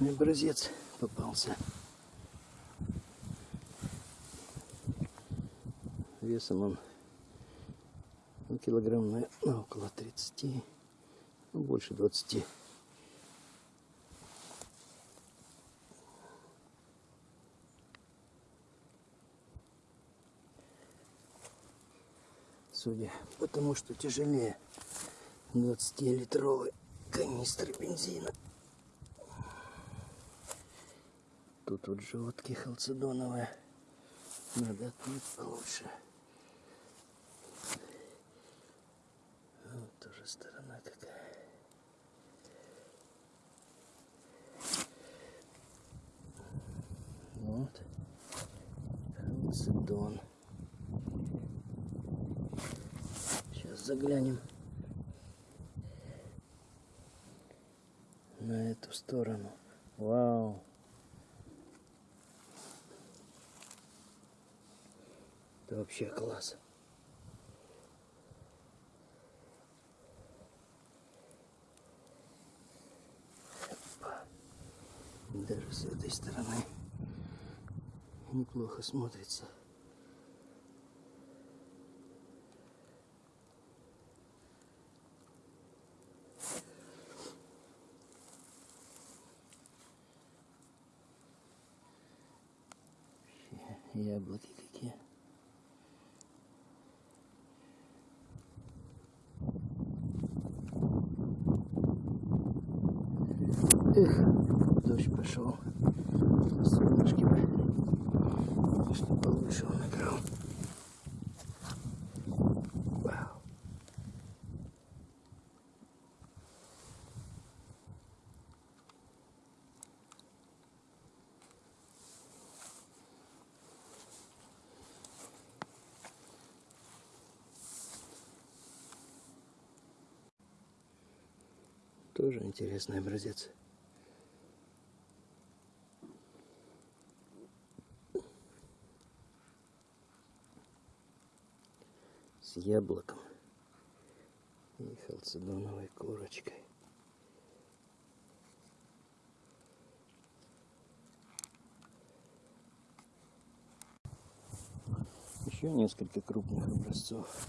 интересный образец попался. Весом он ну, килограмм на, на около 30, ну, больше 20. Судя по тому, что тяжелее 20-литровой канистры бензина. Тут вот животки халцедоновые. Надо отмыть получше. Вот тоже сторона какая. Вот. Халцедон. Сейчас заглянем на эту сторону. Вау. Это вообще класс. Даже с этой стороны неплохо смотрится. Яблоки Эх, дождь пошел. Солнышки бы. Что получше он играл. Вау. Тоже интересный образец. С яблоком и халцедоновой корочкой. Еще несколько крупных образцов.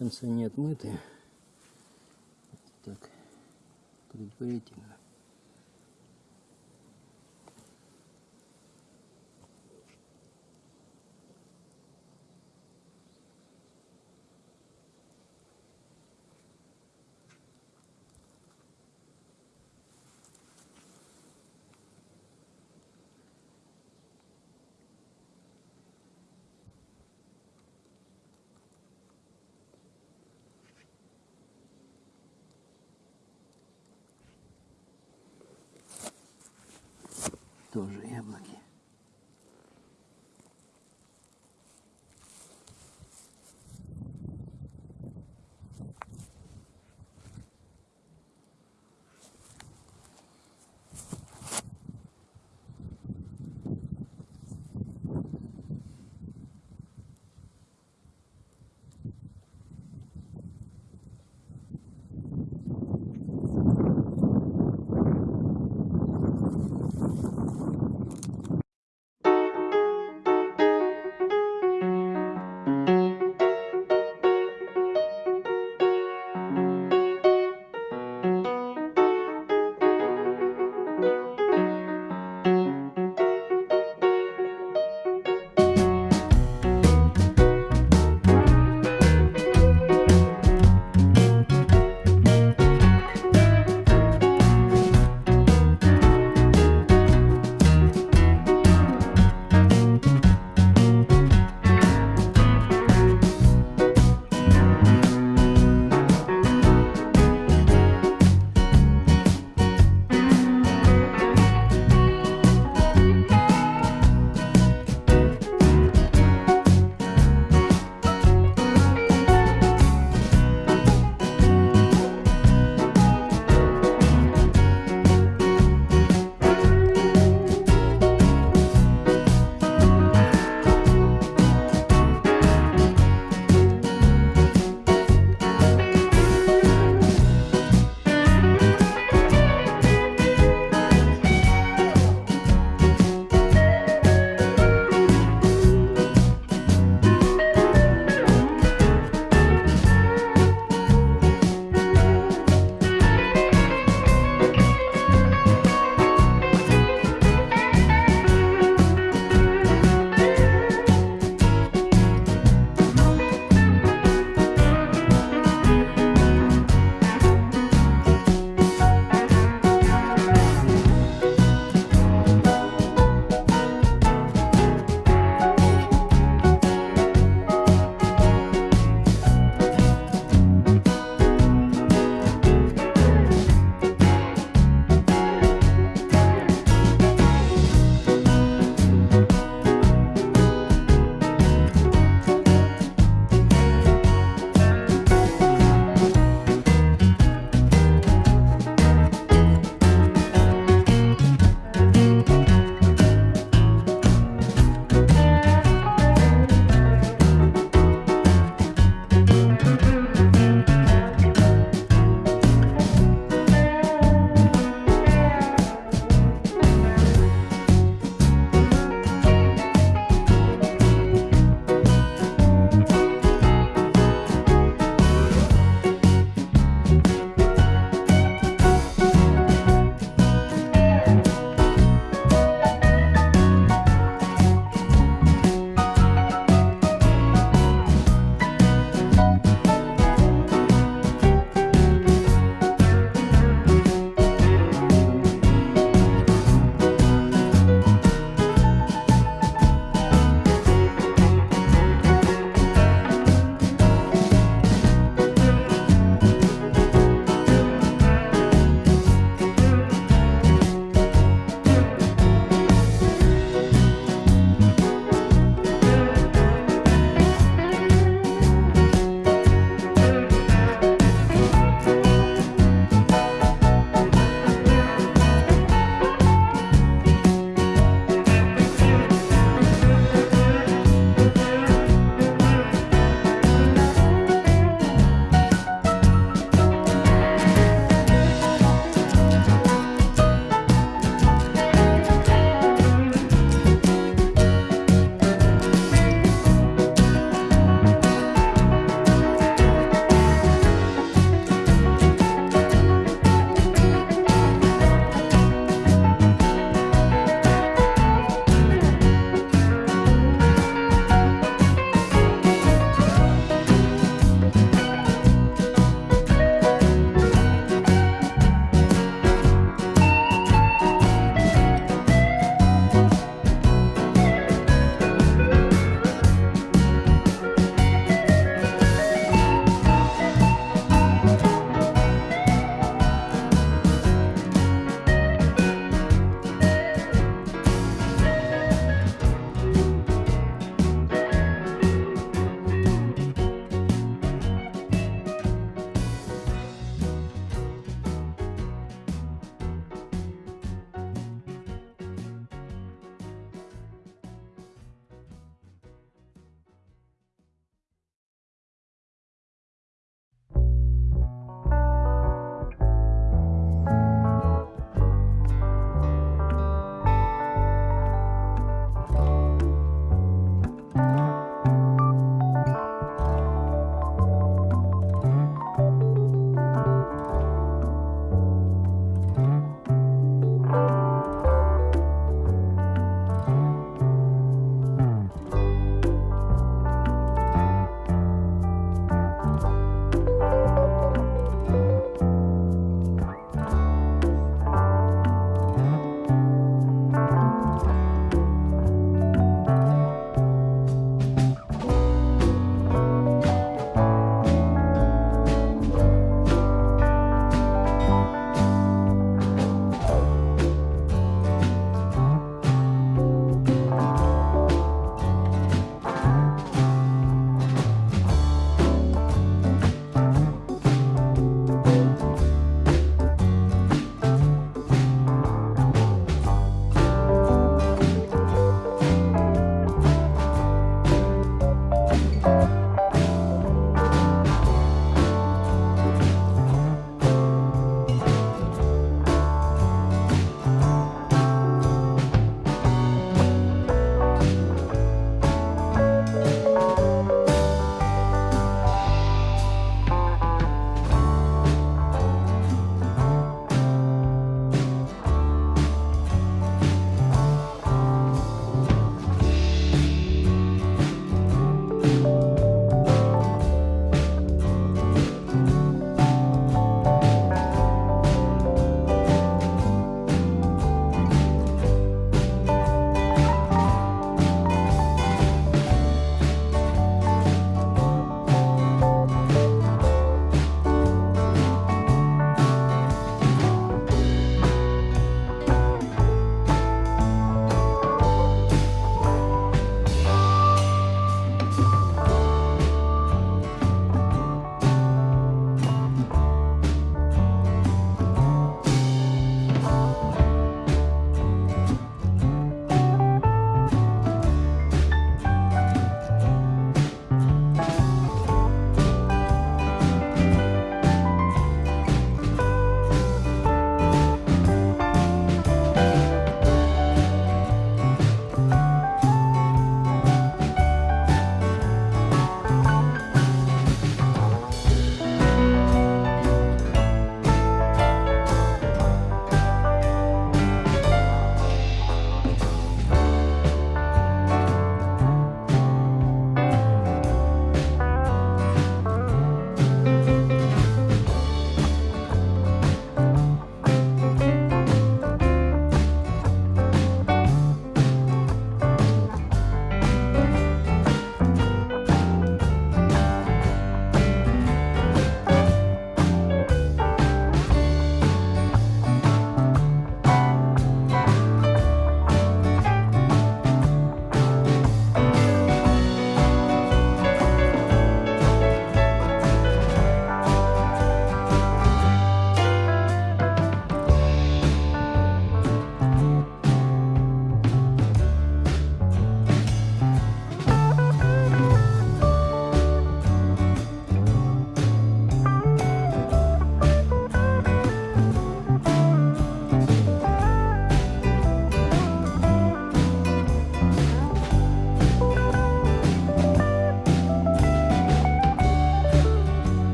Конца не отмыты. Так, предварительно. Тоже яблоки.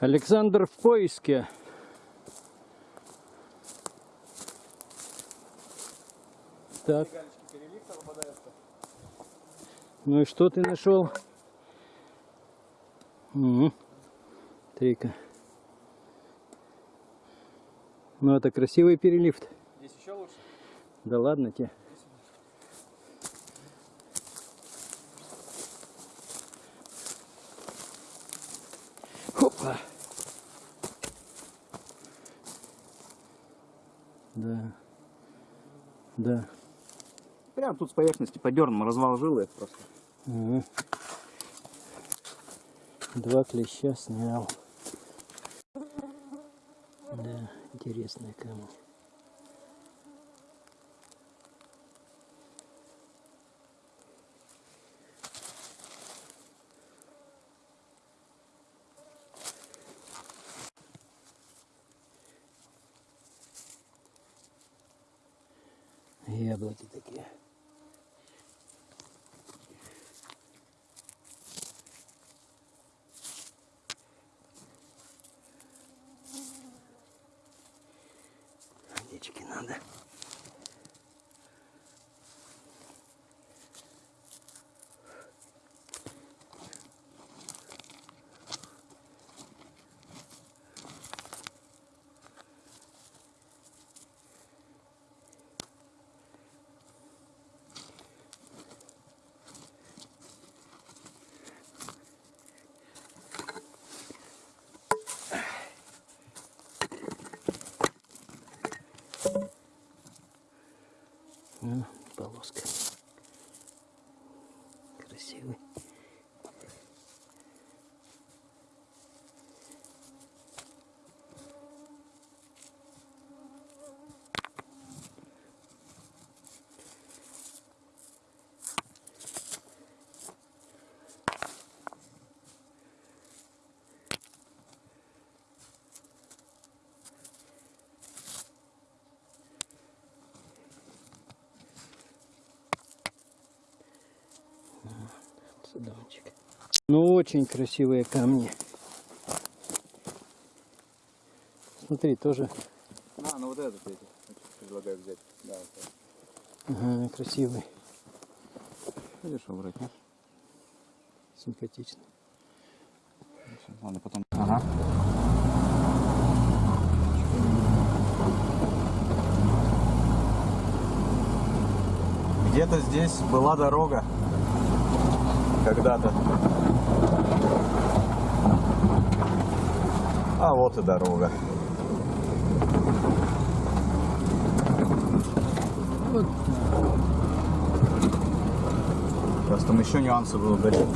Александр в поиске. Так. Ну и что ты нашел? Угу. Трика. Ну это красивый перелифт. Здесь еще лучше. Да ладно тебе. Да. Да. Прям тут с поверхности подернем, развал жилы просто. Ага. Два клеща снял. Да, интересная камень. herhalde. Полоска. Красивый. Судончик. Ну, очень красивые камни. Смотри, тоже А, ну вот этот эти. Предлагаю взять. Да, вот ага, красивый, Видишь, убрать, нет? симпатичный. Ладно, потом. Ага. Где-то здесь была дорога. Когда-то. А вот и дорога. Просто там еще нюансы будут дальше.